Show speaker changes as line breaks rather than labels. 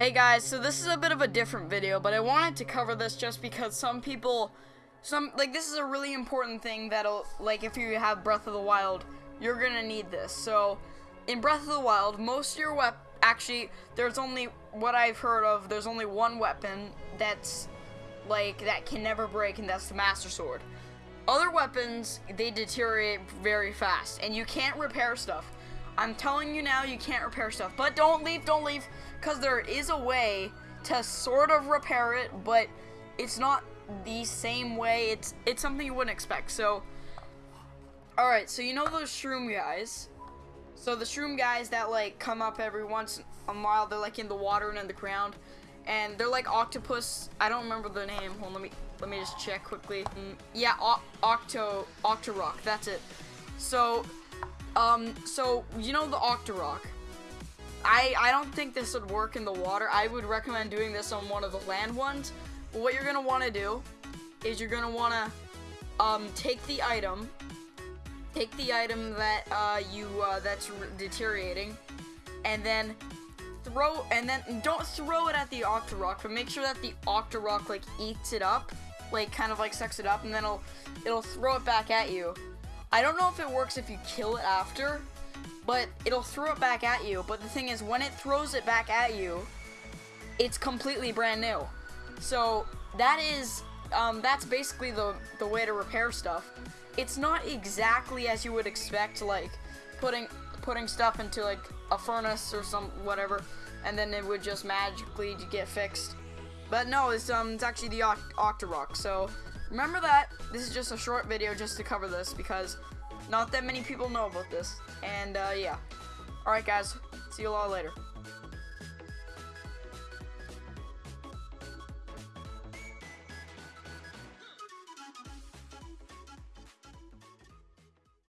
Hey guys, so this is a bit of a different video, but I wanted to cover this just because some people, some, like, this is a really important thing that'll, like, if you have Breath of the Wild, you're gonna need this. So, in Breath of the Wild, most of your wep, actually, there's only, what I've heard of, there's only one weapon that's, like, that can never break, and that's the Master Sword. Other weapons, they deteriorate very fast, and you can't repair stuff. I'm telling you now, you can't repair stuff. But don't leave, don't leave, because there is a way to sort of repair it, but it's not the same way. It's it's something you wouldn't expect. So, all right. So you know those shroom guys. So the shroom guys that like come up every once a while, they're like in the water and in the ground, and they're like octopus. I don't remember the name. Hold on, let me let me just check quickly. Mm, yeah, o Octo Octorok. That's it. So um, so, you know the Octorok. I, I don't think this would work in the water. I would recommend doing this on one of the land ones. But what you're going to want to do is you're going to want to um, take the item, take the item that uh, you uh, that's deteriorating, and then throw, and then don't throw it at the Octorok, but make sure that the Octorok like eats it up, like kind of like sucks it up, and then it'll it'll throw it back at you. I don't know if it works if you kill it after, but it'll throw it back at you. But the thing is, when it throws it back at you, it's completely brand new. So that is, um, that's basically the, the way to repair stuff. It's not exactly as you would expect, like putting putting stuff into like a furnace or some whatever, and then it would just magically get fixed. But no, it's um, it's actually the Oct Octorok. So remember that. This is just a short video just to cover this because not that many people know about this. And uh, yeah. Alright guys, see you all later.